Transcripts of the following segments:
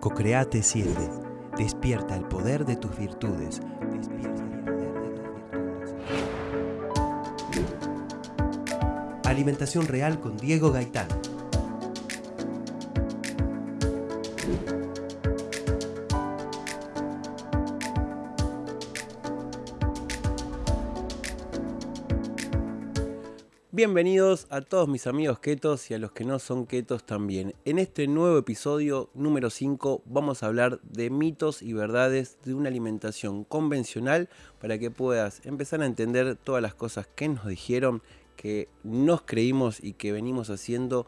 Cocreate 7. Despierta el poder de tus virtudes. Despierta el poder de tus virtudes. Alimentación real con Diego Gaitán. Bienvenidos a todos mis amigos ketos y a los que no son ketos también. En este nuevo episodio número 5 vamos a hablar de mitos y verdades de una alimentación convencional para que puedas empezar a entender todas las cosas que nos dijeron, que nos creímos y que venimos haciendo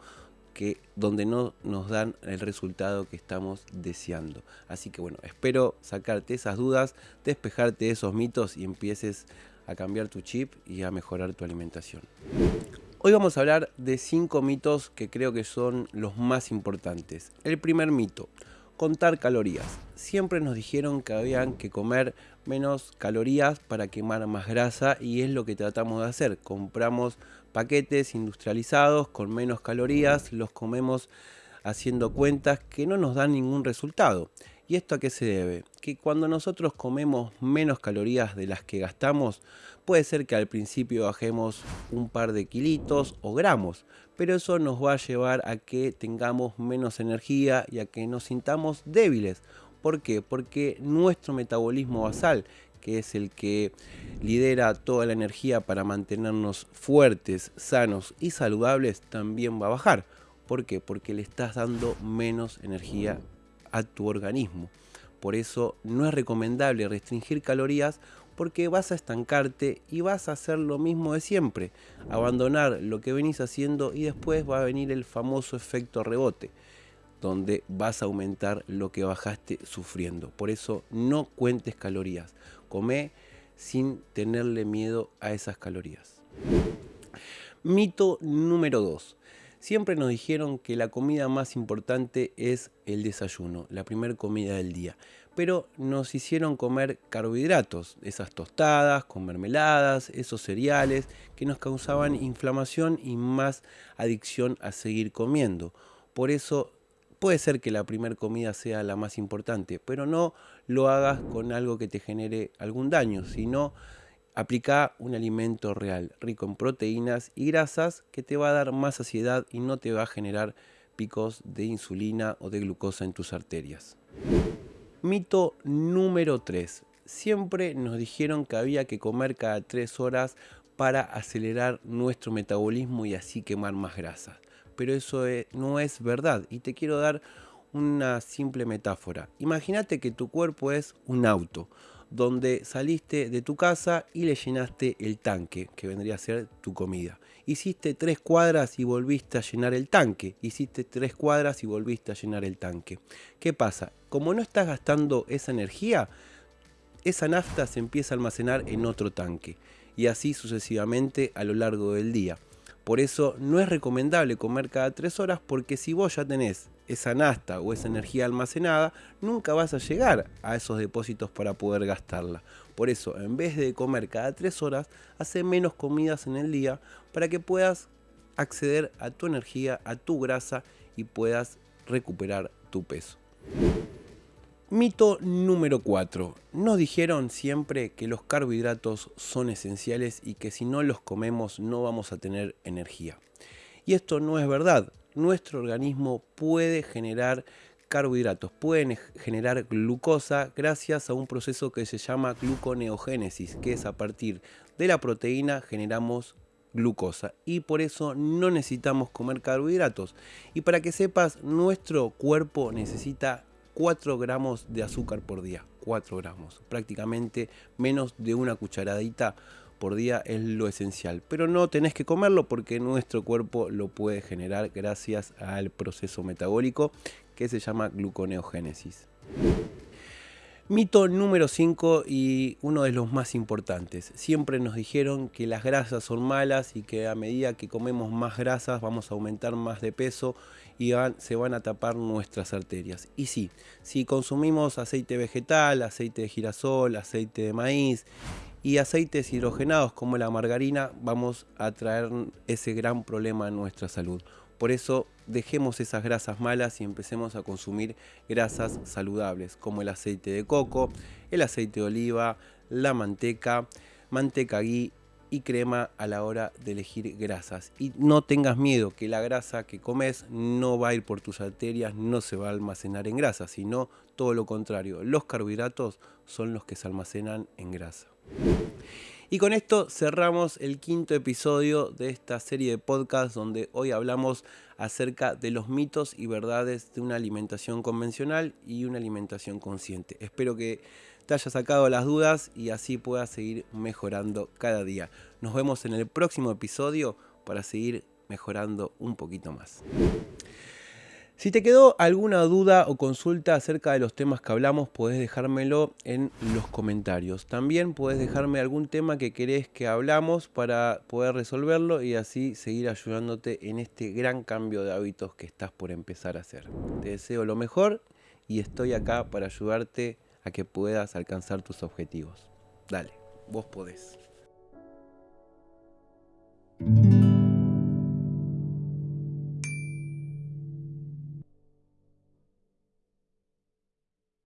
que donde no nos dan el resultado que estamos deseando. Así que bueno, espero sacarte esas dudas, despejarte esos mitos y empieces a cambiar tu chip y a mejorar tu alimentación. Hoy vamos a hablar de 5 mitos que creo que son los más importantes. El primer mito, contar calorías. Siempre nos dijeron que habían que comer menos calorías para quemar más grasa y es lo que tratamos de hacer. Compramos paquetes industrializados con menos calorías, los comemos haciendo cuentas que no nos dan ningún resultado. ¿Y esto a qué se debe? Que cuando nosotros comemos menos calorías de las que gastamos, puede ser que al principio bajemos un par de kilitos o gramos, pero eso nos va a llevar a que tengamos menos energía y a que nos sintamos débiles. ¿Por qué? Porque nuestro metabolismo basal, que es el que lidera toda la energía para mantenernos fuertes, sanos y saludables, también va a bajar. ¿Por qué? Porque le estás dando menos energía a tu organismo. Por eso no es recomendable restringir calorías porque vas a estancarte y vas a hacer lo mismo de siempre, abandonar lo que venís haciendo y después va a venir el famoso efecto rebote, donde vas a aumentar lo que bajaste sufriendo. Por eso no cuentes calorías, come sin tenerle miedo a esas calorías. Mito número 2. Siempre nos dijeron que la comida más importante es el desayuno, la primera comida del día. Pero nos hicieron comer carbohidratos, esas tostadas con mermeladas, esos cereales que nos causaban inflamación y más adicción a seguir comiendo. Por eso puede ser que la primera comida sea la más importante, pero no lo hagas con algo que te genere algún daño, sino Aplica un alimento real, rico en proteínas y grasas, que te va a dar más saciedad y no te va a generar picos de insulina o de glucosa en tus arterias. Mito número 3. Siempre nos dijeron que había que comer cada 3 horas para acelerar nuestro metabolismo y así quemar más grasa. Pero eso no es verdad y te quiero dar una simple metáfora. Imagínate que tu cuerpo es un auto donde saliste de tu casa y le llenaste el tanque, que vendría a ser tu comida. Hiciste tres cuadras y volviste a llenar el tanque. Hiciste tres cuadras y volviste a llenar el tanque. ¿Qué pasa? Como no estás gastando esa energía, esa nafta se empieza a almacenar en otro tanque. Y así sucesivamente a lo largo del día. Por eso no es recomendable comer cada tres horas porque si vos ya tenés esa nasta o esa energía almacenada, nunca vas a llegar a esos depósitos para poder gastarla. Por eso, en vez de comer cada 3 horas, hace menos comidas en el día para que puedas acceder a tu energía, a tu grasa y puedas recuperar tu peso. Mito número 4. Nos dijeron siempre que los carbohidratos son esenciales y que si no los comemos no vamos a tener energía. Y esto no es verdad nuestro organismo puede generar carbohidratos, pueden generar glucosa gracias a un proceso que se llama gluconeogénesis, que es a partir de la proteína generamos glucosa y por eso no necesitamos comer carbohidratos. Y para que sepas, nuestro cuerpo necesita 4 gramos de azúcar por día, 4 gramos, prácticamente menos de una cucharadita por día es lo esencial. Pero no tenés que comerlo porque nuestro cuerpo lo puede generar gracias al proceso metabólico que se llama gluconeogénesis. Mito número 5 y uno de los más importantes. Siempre nos dijeron que las grasas son malas y que a medida que comemos más grasas vamos a aumentar más de peso y se van a tapar nuestras arterias. Y sí, si consumimos aceite vegetal, aceite de girasol, aceite de maíz y aceites hidrogenados como la margarina vamos a traer ese gran problema en nuestra salud. Por eso dejemos esas grasas malas y empecemos a consumir grasas saludables como el aceite de coco, el aceite de oliva, la manteca, manteca ghee y crema a la hora de elegir grasas. Y no tengas miedo que la grasa que comes no va a ir por tus arterias, no se va a almacenar en grasa, sino todo lo contrario. Los carbohidratos son los que se almacenan en grasa. Y con esto cerramos el quinto episodio de esta serie de podcasts donde hoy hablamos acerca de los mitos y verdades de una alimentación convencional y una alimentación consciente. Espero que te haya sacado las dudas y así puedas seguir mejorando cada día. Nos vemos en el próximo episodio para seguir mejorando un poquito más. Si te quedó alguna duda o consulta acerca de los temas que hablamos, puedes dejármelo en los comentarios. También puedes dejarme algún tema que querés que hablamos para poder resolverlo y así seguir ayudándote en este gran cambio de hábitos que estás por empezar a hacer. Te deseo lo mejor y estoy acá para ayudarte a que puedas alcanzar tus objetivos. Dale, vos podés.